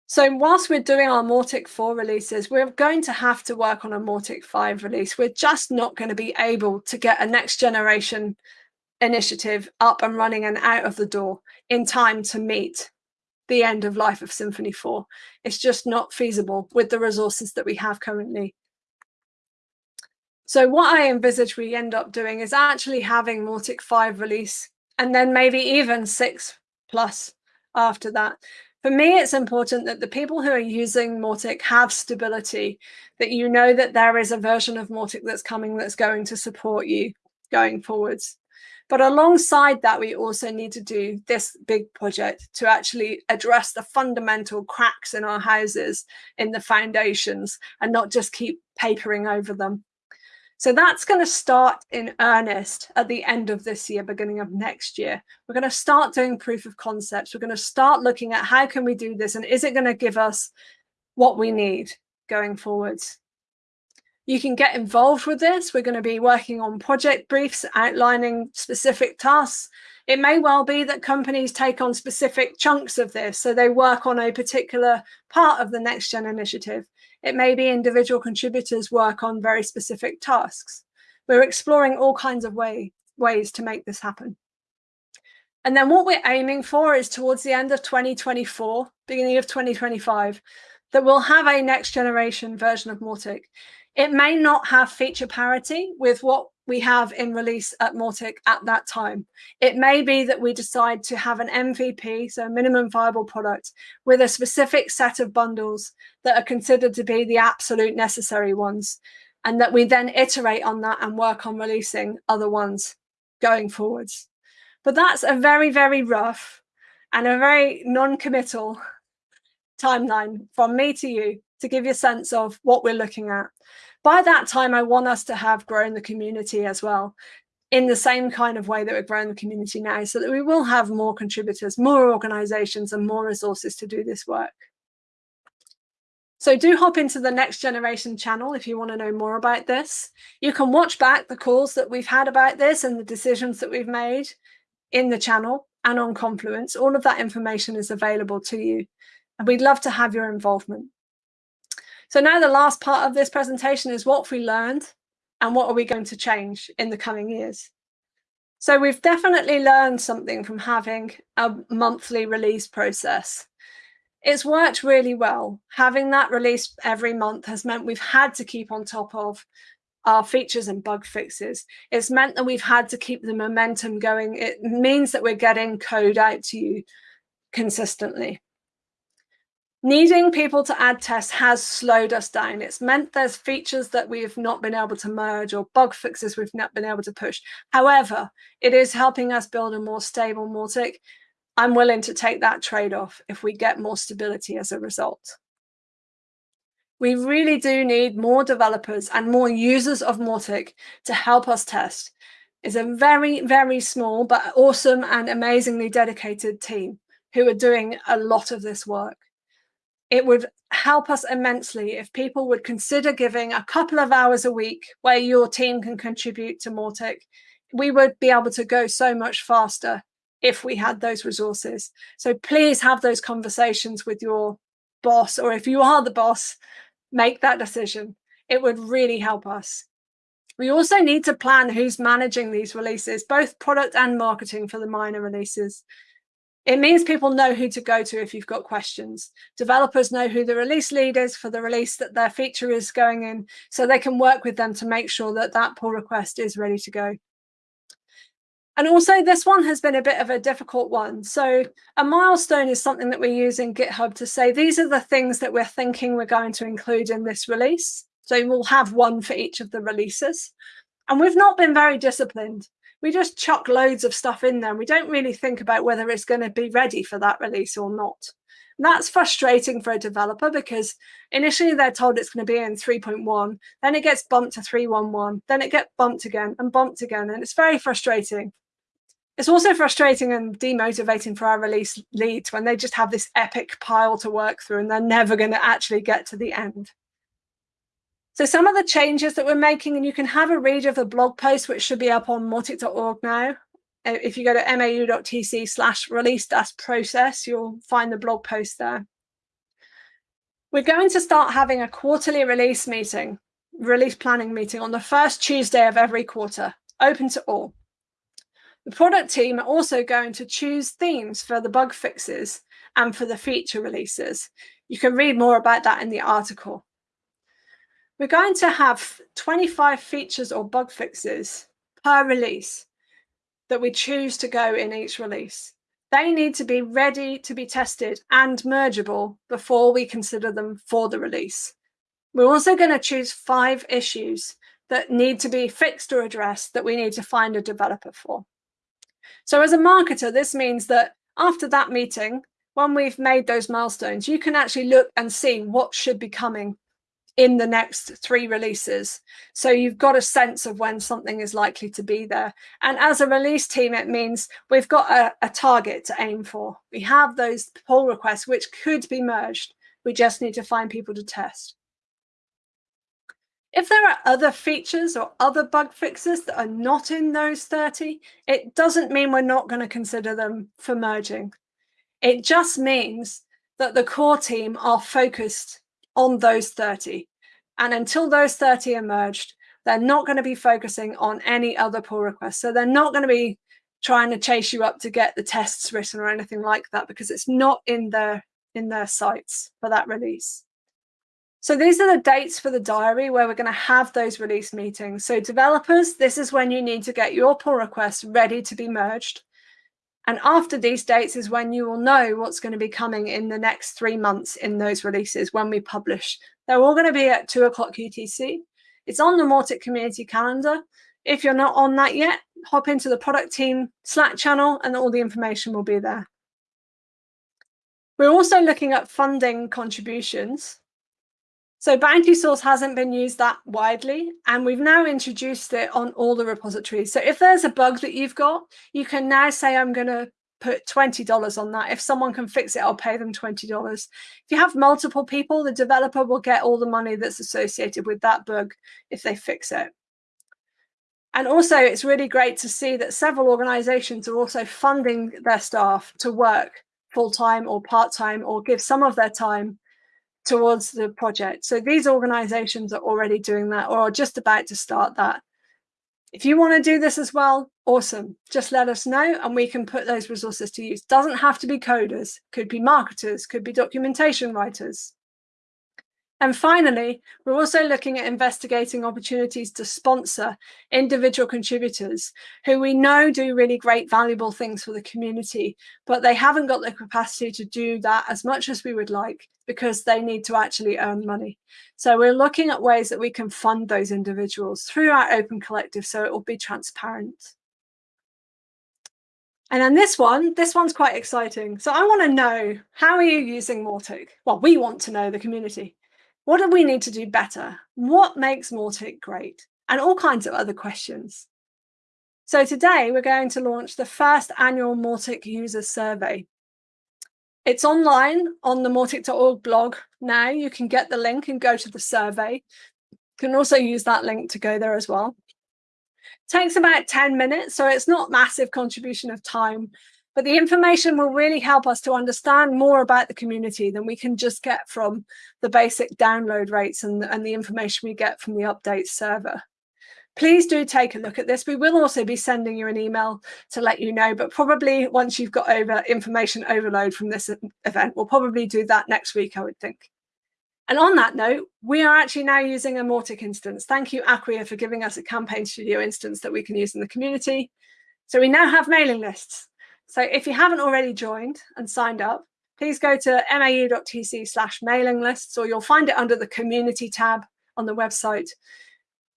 Speaker 2: So whilst we're doing our Mautic 4 releases, we're going to have to work on a Mautic 5 release. We're just not going to be able to get a next generation initiative up and running and out of the door in time to meet the end of life of Symfony 4. It's just not feasible with the resources that we have currently. So what I envisage we end up doing is actually having Mautic 5 release and then maybe even 6 plus after that. For me, it's important that the people who are using Mautic have stability, that you know that there is a version of Mautic that's coming that's going to support you going forwards. But alongside that, we also need to do this big project to actually address the fundamental cracks in our houses in the foundations and not just keep papering over them. So that's going to start in earnest at the end of this year, beginning of next year. We're going to start doing proof of concepts. We're going to start looking at how can we do this and is it going to give us what we need going forwards. You can get involved with this. We're going to be working on project briefs outlining specific tasks. It may well be that companies take on specific chunks of this, so they work on a particular part of the Next Gen initiative. It may be individual contributors work on very specific tasks. We're exploring all kinds of way, ways to make this happen. And then what we're aiming for is towards the end of 2024, beginning of 2025, that we'll have a next generation version of Mautic. It may not have feature parity with what we have in release at Mautic at that time. It may be that we decide to have an MVP, so a minimum viable product, with a specific set of bundles that are considered to be the absolute necessary ones, and that we then iterate on that and work on releasing other ones going forwards. But that's a very, very rough and a very non-committal timeline from me to you to give you a sense of what we're looking at by that time, I want us to have grown the community as well in the same kind of way that we're growing the community now so that we will have more contributors, more organizations and more resources to do this work. So do hop into the next generation channel if you want to know more about this. You can watch back the calls that we've had about this and the decisions that we've made in the channel and on Confluence. All of that information is available to you. And we'd love to have your involvement. So now the last part of this presentation is what we learned and what are we going to change in the coming years. So we've definitely learned something from having a monthly release process. It's worked really well. Having that release every month has meant we've had to keep on top of our features and bug fixes. It's meant that we've had to keep the momentum going. It means that we're getting code out to you consistently needing people to add tests has slowed us down. It's meant there's features that we've not been able to merge or bug fixes we've not been able to push. However, it is helping us build a more stable Mautic. I'm willing to take that trade-off if we get more stability as a result. We really do need more developers and more users of Mautic to help us test. It's a very, very small but awesome and amazingly dedicated team who are doing a lot of this work it would help us immensely if people would consider giving a couple of hours a week where your team can contribute to Mautic. We would be able to go so much faster if we had those resources. So please have those conversations with your boss, or if you are the boss, make that decision. It would really help us. We also need to plan who's managing these releases, both product and marketing for the minor releases. It means people know who to go to if you've got questions. Developers know who the release lead is for the release that their feature is going in, so they can work with them to make sure that that pull request is ready to go. And also this one has been a bit of a difficult one. So a milestone is something that we use in GitHub to say, these are the things that we're thinking we're going to include in this release. So we'll have one for each of the releases. And we've not been very disciplined we just chuck loads of stuff in there. And we don't really think about whether it's going to be ready for that release or not. And that's frustrating for a developer because initially they're told it's going to be in 3.1, then it gets bumped to 3.11, then it gets bumped again and bumped again. And it's very frustrating. It's also frustrating and demotivating for our release leads when they just have this epic pile to work through and they're never going to actually get to the end. So some of the changes that we're making, and you can have a read of the blog post, which should be up on Mautic.org now. Uh, if you go to mau.tc slash release dash process, you'll find the blog post there. We're going to start having a quarterly release meeting, release planning meeting on the first Tuesday of every quarter, open to all. The product team are also going to choose themes for the bug fixes and for the feature releases. You can read more about that in the article. We're going to have 25 features or bug fixes per release that we choose to go in each release. They need to be ready to be tested and mergeable before we consider them for the release. We're also going to choose five issues that need to be fixed or addressed that we need to find a developer for. So as a marketer, this means that after that meeting, when we've made those milestones, you can actually look and see what should be coming in the next three releases. So you've got a sense of when something is likely to be there. And as a release team, it means we've got a, a target to aim for. We have those pull requests, which could be merged. We just need to find people to test. If there are other features or other bug fixes that are not in those 30, it doesn't mean we're not going to consider them for merging. It just means that the core team are focused on those 30. And until those 30 are merged, they're not going to be focusing on any other pull requests. So they're not going to be trying to chase you up to get the tests written or anything like that because it's not in their in their sights for that release. So these are the dates for the diary where we're going to have those release meetings. So developers, this is when you need to get your pull requests ready to be merged. And after these dates is when you will know what's going to be coming in the next three months in those releases when we publish. They're all going to be at two o'clock UTC. It's on the Mautic community calendar. If you're not on that yet, hop into the product team Slack channel and all the information will be there. We're also looking at funding contributions. So Bountysource hasn't been used that widely, and we've now introduced it on all the repositories. So if there's a bug that you've got, you can now say, I'm going to put $20 on that. If someone can fix it, I'll pay them $20. If you have multiple people, the developer will get all the money that's associated with that bug if they fix it. And also, it's really great to see that several organizations are also funding their staff to work full time or part time or give some of their time towards the project. So these organizations are already doing that or are just about to start that. If you want to do this as well, awesome. Just let us know and we can put those resources to use. Doesn't have to be coders, could be marketers, could be documentation writers. And finally, we're also looking at investigating opportunities to sponsor individual contributors who we know do really great, valuable things for the community, but they haven't got the capacity to do that as much as we would like because they need to actually earn money. So we're looking at ways that we can fund those individuals through our open collective so it will be transparent. And then this one, this one's quite exciting. So I want to know, how are you using Mautic? Well, we want to know the community. What do we need to do better? What makes Mautic great? And all kinds of other questions. So today we're going to launch the first annual Mautic user survey. It's online on the Mautic.org blog now. You can get the link and go to the survey. You can also use that link to go there as well. It takes about 10 minutes, so it's not massive contribution of time, but the information will really help us to understand more about the community than we can just get from the basic download rates and, and the information we get from the update server. Please do take a look at this. We will also be sending you an email to let you know, but probably once you've got over information overload from this event, we'll probably do that next week, I would think. And on that note, we are actually now using a Mautic instance. Thank you, Acquia, for giving us a Campaign Studio instance that we can use in the community. So we now have mailing lists. So if you haven't already joined and signed up, please go to mau.tc slash mailing lists, or you'll find it under the community tab on the website.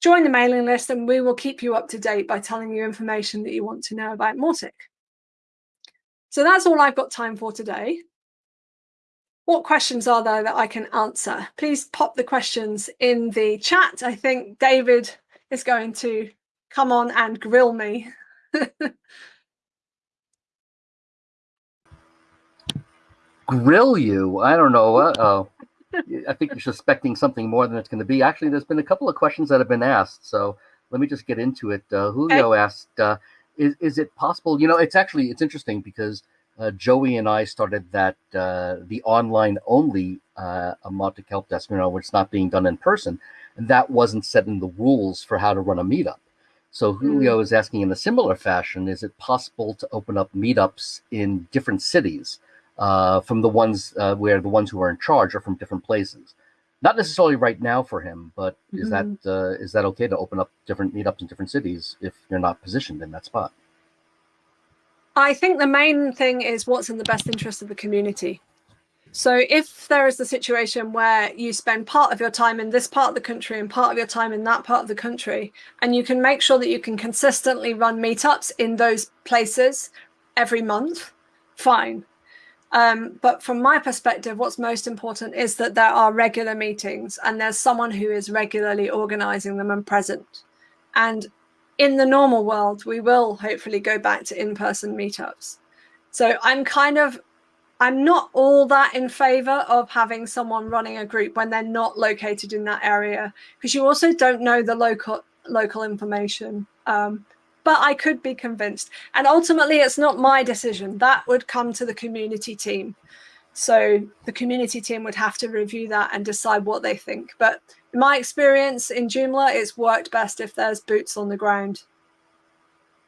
Speaker 2: Join the mailing list and we will keep you up to date by telling you information that you want to know about Mautic. So that's all I've got time for today. What questions are there that I can answer? Please pop the questions in the chat. I think David is going to come on and grill me.
Speaker 1: grill you. I don't know. Uh oh. I think you're suspecting something more than it's going to be. Actually, there's been a couple of questions that have been asked. So let me just get into it. Uh, Julio okay. asked, uh, is, is it possible? You know, it's actually, it's interesting because uh, Joey and I started that, uh, the online only uh, Mautic Help Desk, you know, where it's not being done in person. And that wasn't set in the rules for how to run a meetup. So Julio mm. is asking in a similar fashion, is it possible to open up meetups in different cities? Uh, from the ones uh, where the ones who are in charge are from different places. Not necessarily right now for him, but mm-hmm. is that mm-hmm. uh, is that okay to open up different meetups in different cities if you're not positioned in that spot?
Speaker 2: I think the main thing is what's in the best interest of the community. So if there is the situation where you spend part of your time in this part of the country and part of your time in that part of the country, and you can make sure that you can consistently run meetups in those places every month, fine. Um, but from my perspective, what's most important is that there are regular meetings and there's someone who is regularly organizing them and present. And in the normal world, we will hopefully go back to in-person meetups. So I'm kind of, I'm not all that in favor of having someone running a group when they're not located in that area, because you also don't know the local local information. Um, but I could be convinced. And ultimately, it's not my decision. That would come to the community team. So the community team would have to review that and decide what they think. But in my experience in Joomla, it's worked best if there's boots on the ground.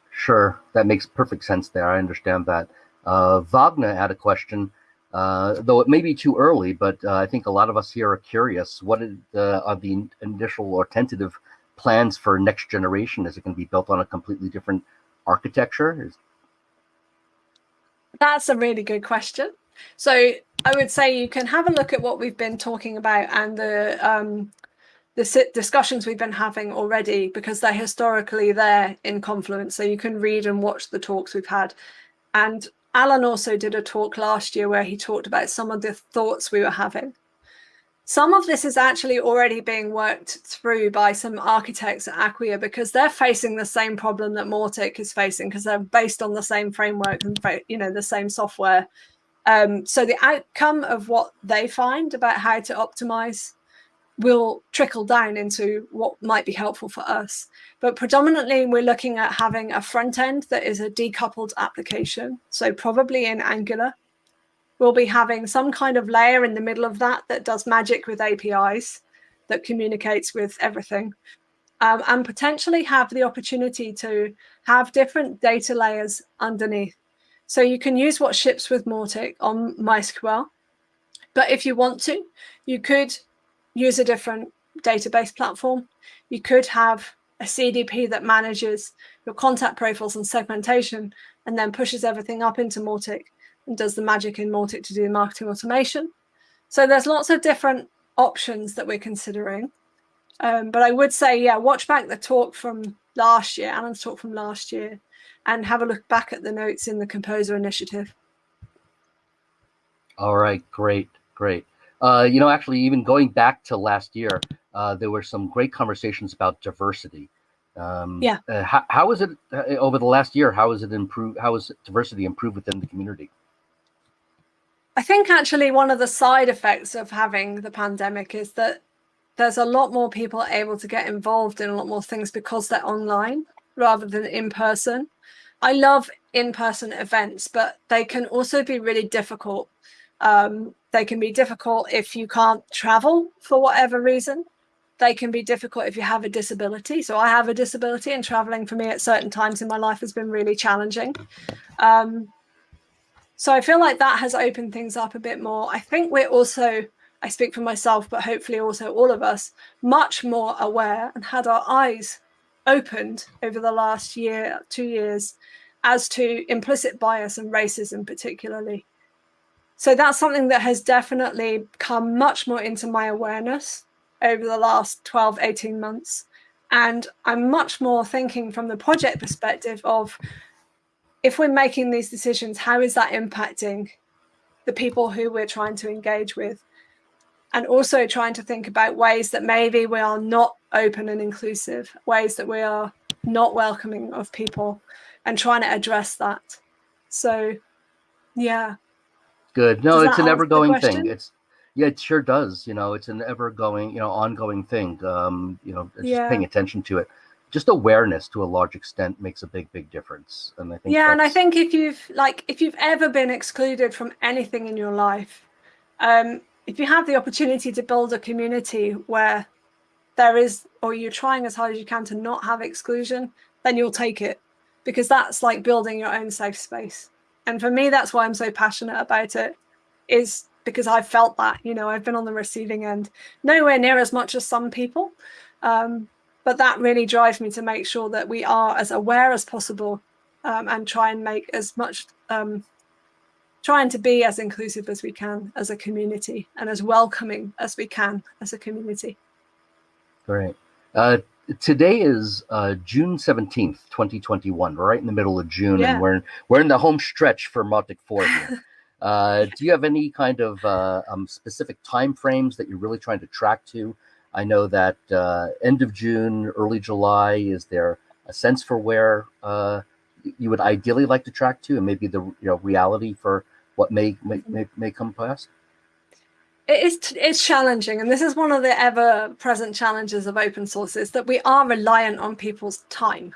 Speaker 1: Sure, that makes perfect sense there. I understand that. Uh, Wagner had a question, uh, though it may be too early, but uh, I think a lot of us here are curious. What uh, are the initial or tentative plans for next generation? Is it going to be built on a completely different architecture? Is...
Speaker 2: That's a really good question. So I would say you can have a look at what we've been talking about and the um, the discussions we've been having already because they're historically there in Confluence. So you can read and watch the talks we've had. And Alan also did a talk last year where he talked about some of the thoughts we were having. Some of this is actually already being worked through by some architects at Acquia because they're facing the same problem that Mautic is facing because they're based on the same framework and you know the same software. Um, so the outcome of what they find about how to optimize will trickle down into what might be helpful for us. But predominantly, we're looking at having a front end that is a decoupled application. So probably in Angular, we'll be having some kind of layer in the middle of that that does magic with APIs that communicates with everything. Um, and potentially have the opportunity to have different data layers underneath. So you can use what ships with Mautic on MySQL. But if you want to, you could use a different database platform. You could have a CDP that manages your contact profiles and segmentation and then pushes everything up into Mautic does the magic in Mautic to do the marketing automation. So there's lots of different options that we're considering. Um, but I would say, yeah, watch back the talk from last year, Alan's talk from last year, and have a look back at the notes in the Composer Initiative.
Speaker 1: All right, great, great. Uh, you know, actually, even going back to last year, uh, there were some great conversations about diversity. Um,
Speaker 2: yeah.
Speaker 1: Uh, how, how is it uh, over the last year? How is it improved? How is diversity improved within the community?
Speaker 2: I think actually one of the side effects of having the pandemic is that there's a lot more people able to get involved in a lot more things because they're online rather than in person. I love in-person events, but they can also be really difficult. Um, they can be difficult if you can't travel for whatever reason. They can be difficult if you have a disability. So I have a disability and traveling for me at certain times in my life has been really challenging. Um, so I feel like that has opened things up a bit more. I think we're also, I speak for myself, but hopefully also all of us, much more aware and had our eyes opened over the last year, two years, as to implicit bias and racism particularly. So that's something that has definitely come much more into my awareness over the last 12, 18 months. And I'm much more thinking from the project perspective of if we're making these decisions, how is that impacting the people who we're trying to engage with? And also trying to think about ways that maybe we are not open and inclusive, ways that we are not welcoming of people and trying to address that. So, yeah.
Speaker 1: Good. No, it's an ever going thing. It's yeah, it sure does. You know, it's an ever going, you know, ongoing thing. Um, you know, just yeah. paying attention to it. Just awareness to a large extent makes a big, big difference. And I think
Speaker 2: Yeah, and I think if you've like if you've ever been excluded from anything in your life, um, if you have the opportunity to build a community where there is or you're trying as hard as you can to not have exclusion, then you'll take it. Because that's like building your own safe space. And for me, that's why I'm so passionate about it, is because I've felt that, you know, I've been on the receiving end, nowhere near as much as some people. Um, but that really drives me to make sure that we are as aware as possible um, and try and make as much, um, trying to be as inclusive as we can as a community and as welcoming as we can as a community.
Speaker 1: Great. Uh, today is uh, June 17th, 2021. We're right in the middle of June yeah. and we're, we're in the home stretch for Mautic 4. Uh, do you have any kind of uh, um, specific time frames that you're really trying to track to? I know that uh, end of June, early July. Is there a sense for where uh, you would ideally like to track to, and maybe the you know reality for what may may, may, may come past?
Speaker 2: It is it's challenging, and this is one of the ever-present challenges of open source: is that we are reliant on people's time,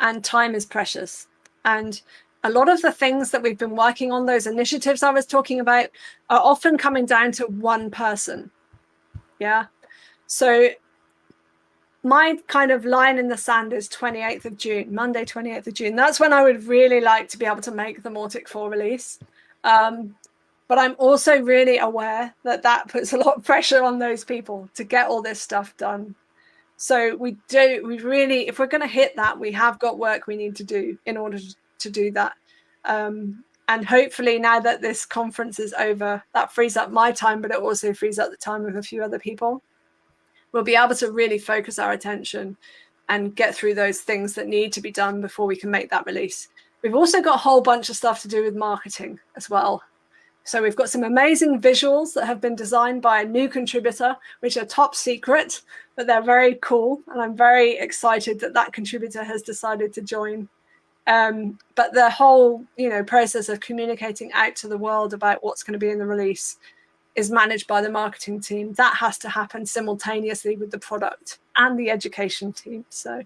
Speaker 2: and time is precious. And a lot of the things that we've been working on, those initiatives I was talking about, are often coming down to one person. Yeah. So my kind of line in the sand is 28th of June, Monday, 28th of June. That's when I would really like to be able to make the Mautic 4 release. Um, but I'm also really aware that that puts a lot of pressure on those people to get all this stuff done. So we do, we really, if we're going to hit that, we have got work we need to do in order to do that. Um, and hopefully now that this conference is over, that frees up my time, but it also frees up the time of a few other people. We'll be able to really focus our attention and get through those things that need to be done before we can make that release. We've also got a whole bunch of stuff to do with marketing as well. So we've got some amazing visuals that have been designed by a new contributor, which are top secret, but they're very cool. And I'm very excited that that contributor has decided to join um, but the whole, you know, process of communicating out to the world about what's going to be in the release is managed by the marketing team. That has to happen simultaneously with the product and the education team. So,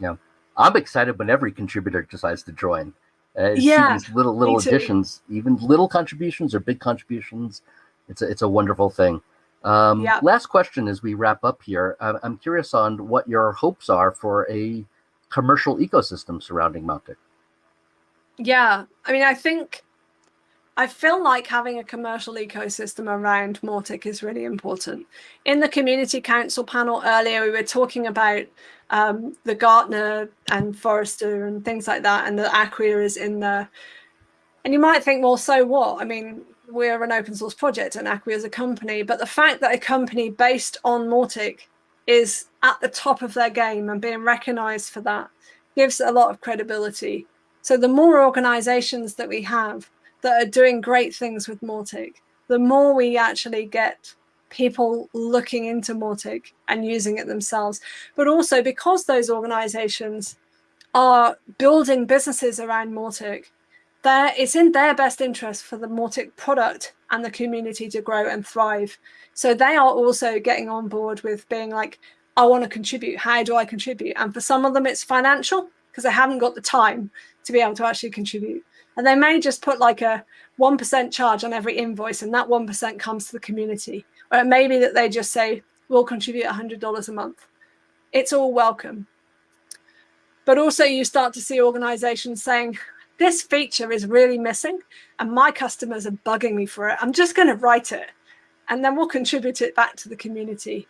Speaker 1: yeah, I'm excited when every contributor decides to join. Uh, yeah, these little little additions, even little contributions or big contributions. It's a, it's a wonderful thing. Um, yeah. Last question as we wrap up here. I'm curious on what your hopes are for a commercial ecosystem surrounding Mautic.
Speaker 2: Yeah, I mean, I think I feel like having a commercial ecosystem around Mautic is really important. In the community council panel earlier, we were talking about um, the Gartner and Forrester and things like that, and the Acquia is in there. And you might think, well, so what? I mean, we're an open source project and Acquia is a company, but the fact that a company based on Mautic is at the top of their game and being recognized for that gives a lot of credibility. So the more organizations that we have that are doing great things with Mautic, the more we actually get people looking into Mautic and using it themselves. But also because those organizations are building businesses around Mautic, it's in their best interest for the Mautic product and the community to grow and thrive. So they are also getting on board with being like, I want to contribute. How do I contribute? And for some of them, it's financial because they haven't got the time to be able to actually contribute. And they may just put like a 1% charge on every invoice and that 1% comes to the community. Or it may be that they just say, we'll contribute $100 a month. It's all welcome. But also you start to see organizations saying, this feature is really missing and my customers are bugging me for it. I'm just going to write it and then we'll contribute it back to the community.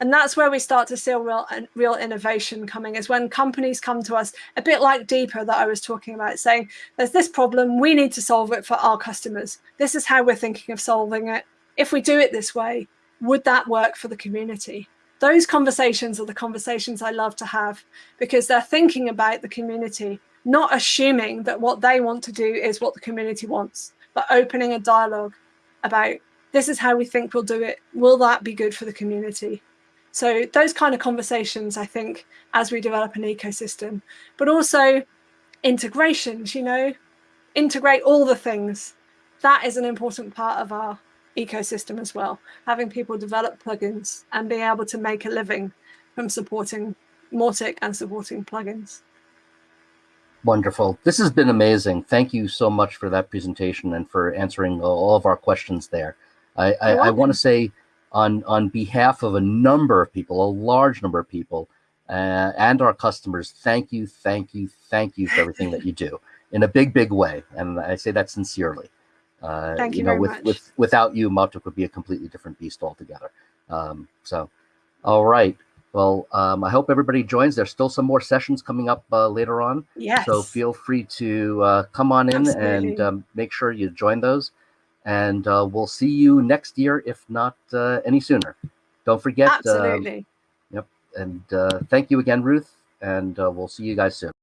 Speaker 2: And that's where we start to see real, real innovation coming is when companies come to us, a bit like Deepa that I was talking about, saying, there's this problem, we need to solve it for our customers. This is how we're thinking of solving it. If we do it this way, would that work for the community? Those conversations are the conversations I love to have because they're thinking about the community not assuming that what they want to do is what the community wants, but opening a dialogue about this is how we think we'll do it. Will that be good for the community? So those kind of conversations, I think, as we develop an ecosystem, but also integrations, you know, integrate all the things. that is an important part of our ecosystem as well. Having people develop plugins and being able to make a living from supporting Mautic and supporting plugins.
Speaker 1: Wonderful. This has been amazing. Thank you so much for that presentation and for answering all of our questions there. I, I, I want to say on, on behalf of a number of people, a large number of people, uh, and our customers, thank you, thank you, thank you for everything that you do in a big, big way. And I say that sincerely.
Speaker 2: Uh, thank you,
Speaker 1: you know,
Speaker 2: very
Speaker 1: with,
Speaker 2: much.
Speaker 1: with without you, Mautic would be a completely different beast altogether. Um, so, all right. Well, um, I hope everybody joins. There's still some more sessions coming up uh, later on.
Speaker 2: Yes.
Speaker 1: So feel free to uh, come on in
Speaker 2: Absolutely.
Speaker 1: and um, make sure you join those. And uh, we'll see you next year, if not uh, any sooner. Don't forget. um,
Speaker 2: Absolutely.
Speaker 1: yep. And uh, thank you again, Ruth. And uh, we'll see you guys soon.